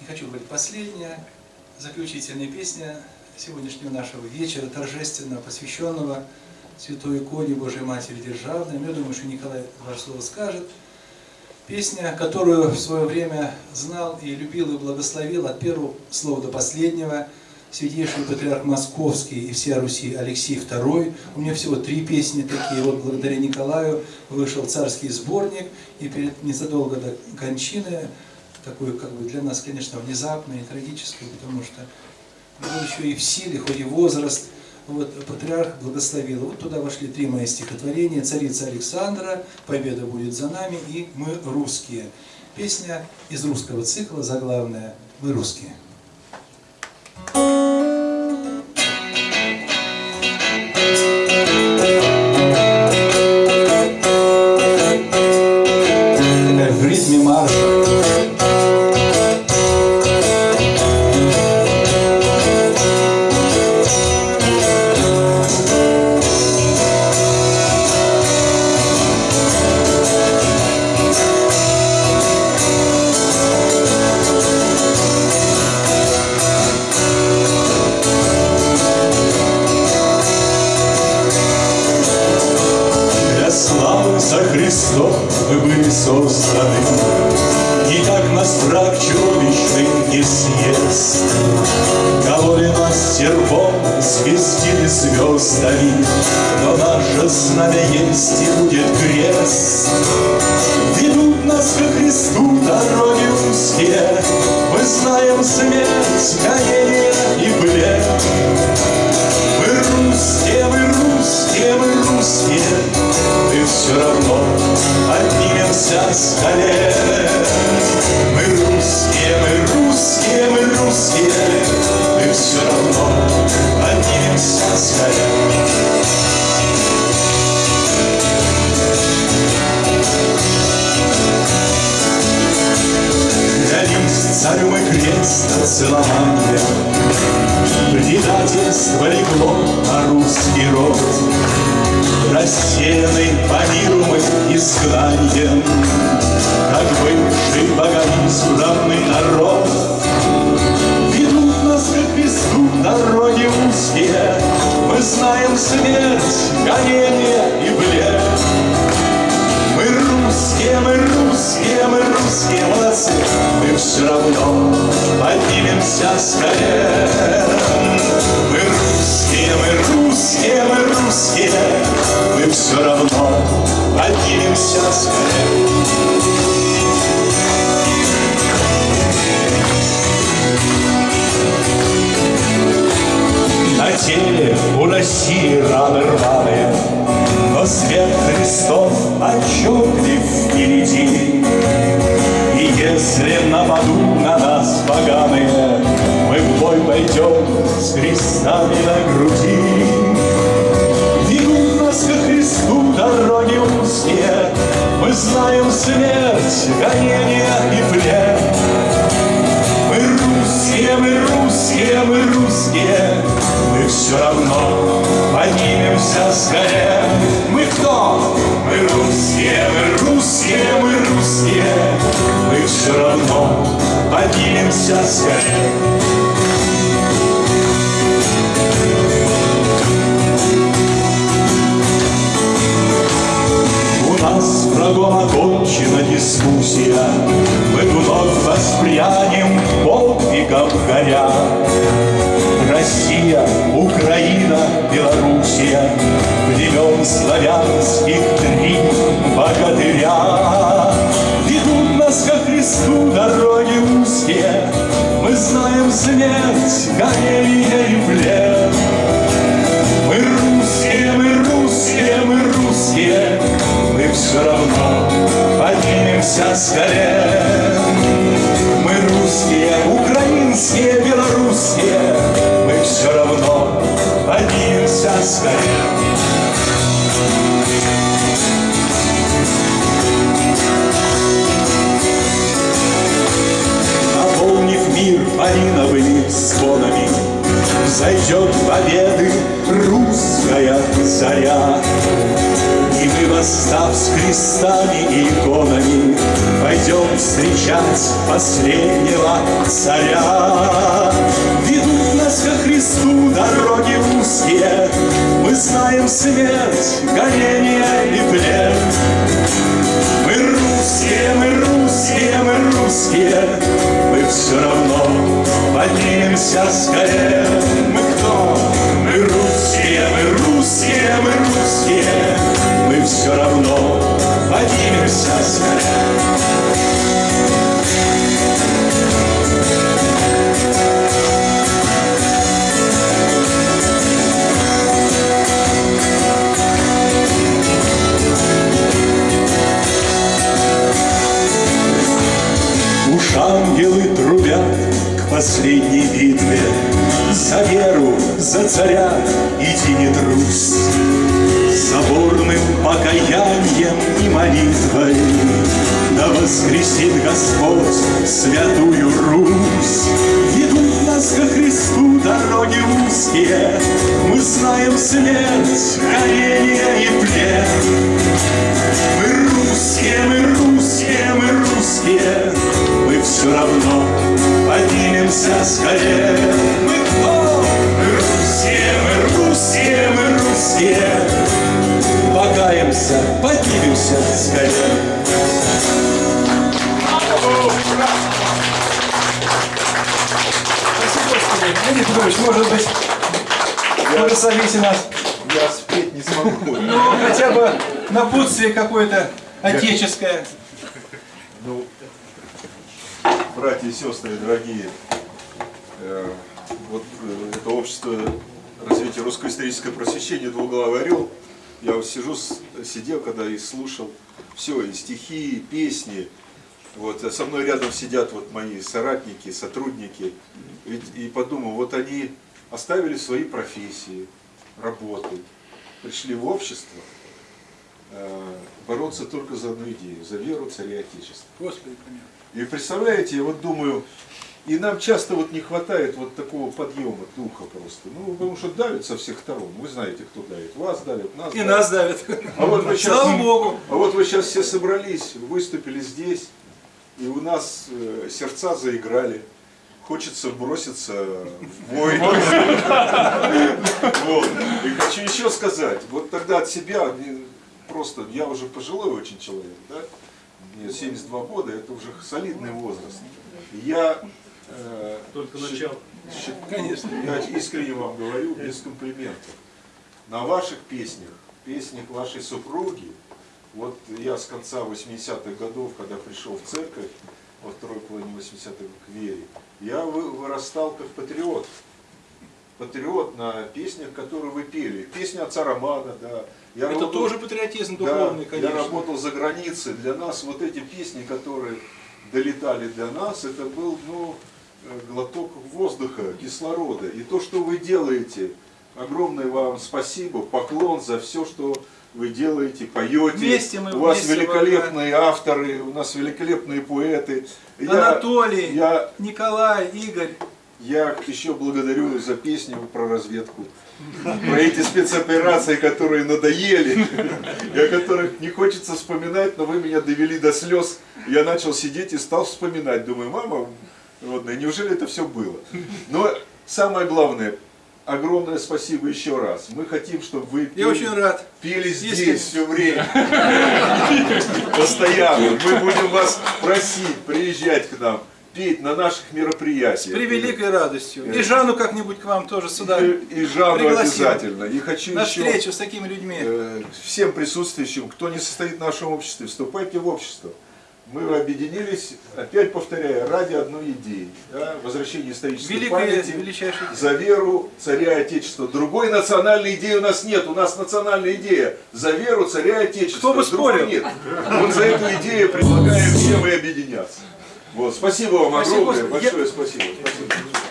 не хочу говорить последняя, заключительная песня сегодняшнего нашего вечера, торжественно посвященного Святой иконе Божьей Матери Державной. Я думаю, что Николай ваше слово скажет. Песня, которую в свое время знал и любил и благословил от первого слова до последнего, святейший патриарх Московский и вся Руси Алексей II. У меня всего три песни такие. Вот благодаря Николаю вышел царский сборник, и перед незадолго до кончины, такой как бы для нас, конечно, внезапный и трагический, потому что был еще и в силе, хоть и возраст, вот, патриарх благословил. Вот туда вошли три мои стихотворения. «Царица Александра», «Победа будет за нами» и «Мы русские». Песня из русского цикла, заглавная «Мы русские». мест Кололи нас серпом, свистили звездами Но наше знамя есть и будет крест. Ведут нас ко Христу дороги узкие Мы знаем смерть, гонение и блед. Мы русские, мы русские, мы русские. Ты все равно поднимемся с колен. целования Предательство легло на русский род Рассеяны по миру мы изгнанием. Как бывший богами равный народ. Ведут нас, как везду, дороги узкие Мы знаем смерть, гонение и блед. Мы русские, мы русские, мы русские молодцы все равно поднимемся с колен. Мы русские, мы русские, мы русские, мы все равно поднимемся с колен. На теле у России раны рвали, ураганы Мы в бой пойдем с крестами на груди. Ведут нас ко Христу дороги узкие Мы знаем смерть, гонения и плен Мы русские, мы русские, мы русские. Мы все равно поднимемся с скорее Мы кто? Мы русские, мы русские поднимемся с колен. У нас врагом окончена дискуссия, Мы вновь воспрянем подвигом горя. Россия, Украина, Белоруссия, Времен славянских три богатыря лесу дороги узкие, Мы знаем смерть, горение и плен. Мы русские, мы русские, мы русские, Мы все равно поднимемся с колен. громовыми звонами. Зайдет победы русская царя. И мы, восстав с крестами и иконами Пойдем встречать последнего царя. Ведут нас ко Христу дороги узкие. Мы знаем смерть, горение и плен. Мы русские, мы русские, мы русские. Мы все равно поднимемся скорее. Мы кто? Мы русские, мы русские, мы русские, Мы все равно поднимемся скорее. Ангелы последней битве. За веру, за царя иди не трусь Соборным покаянием и молитвой Да воскресит Господь святую Русь. Ведут нас ко Христу дороги узкие. Мы знаем смерть, горение и плен мы русские, мы русские, мы русские, Мы все равно поднимемся скорее. Мы кто? Мы русские, мы русские, мы русские, Покаемся, поднимемся скорее. Спасибо, Петрович, может быть, благословите нас. Я спеть не смогу. Ну, хотя бы напутствие какое-то отеческое. Ну, братья и сестры, дорогие, э, вот э, это общество развития русского исторического просвещения «Двуглавый орел», я вот сижу, сидел, когда и слушал все, и стихи, и песни. Вот, а со мной рядом сидят вот мои соратники, сотрудники. Ведь, и подумал, вот они оставили свои профессии, работы, пришли в общество, бороться только за одну идею, за веру царя Отечества. Господи, помилуй. И представляете, я вот думаю, и нам часто вот не хватает вот такого подъема духа просто. Ну, потому что давят со всех сторон. Вы знаете, кто давит. Вас давят, нас И давят. нас давят. А вот вы сейчас, Слава Богу. а вот вы сейчас все собрались, выступили здесь, и у нас э, сердца заиграли. Хочется броситься в бой. И хочу еще сказать, вот тогда от себя, просто я уже пожилой очень человек, да? Мне 72 года, это уже солидный возраст. Я э, Только начало. щи- Конечно. я искренне вам говорю, без комплиментов. На ваших песнях, песнях вашей супруги, вот я с конца 80-х годов, когда пришел в церковь, во второй половине 80-х к вере, я вы- вырастал как патриот. Патриот на песнях, которые вы пели. Песня отца Романа, да. Я Это работал- тоже патриотизм да, духовный, Я конечно. работал за границей. Для нас вот эти песни, которые долетали для нас, это был ну, э, глоток воздуха, кислорода. И то, что вы делаете, огромное вам спасибо, поклон за все, что вы делаете, поете. Вместе мы у вас вместе великолепные авторы, у нас великолепные поэты. Я- Анатолий, я Николай, Игорь. Я еще благодарю за песню про разведку. Про эти спецоперации, которые надоели, и о которых не хочется вспоминать, но вы меня довели до слез. Я начал сидеть и стал вспоминать. Думаю, мама, родная, неужели это все было? Но самое главное, огромное спасибо еще раз. Мы хотим, чтобы вы Я пели- очень рад. пели здесь Если- все время. Постоянно. Мы будем вас просить приезжать к нам, петь на наших С мероприятиях. превеликой радостью. И Жанну как-нибудь к вам тоже сюда. И, и Жанну пригласим. обязательно. И хочу На еще встречу с такими людьми. э, всем присутствующим, кто не состоит в нашем обществе, вступайте в общество. Мы объединились, опять повторяю, ради одной идеи. Да, возвращения исторической Великая, памяти величайшая. за веру царя Отечества. Другой национальной идеи у нас нет. У нас национальная идея за веру царя Отечества. Кто бы спорил? Нет. Вот за эту идею предлагаем всем и объединяться. Вот, спасибо вам Спасибо, огромное, большое спасибо. спасибо.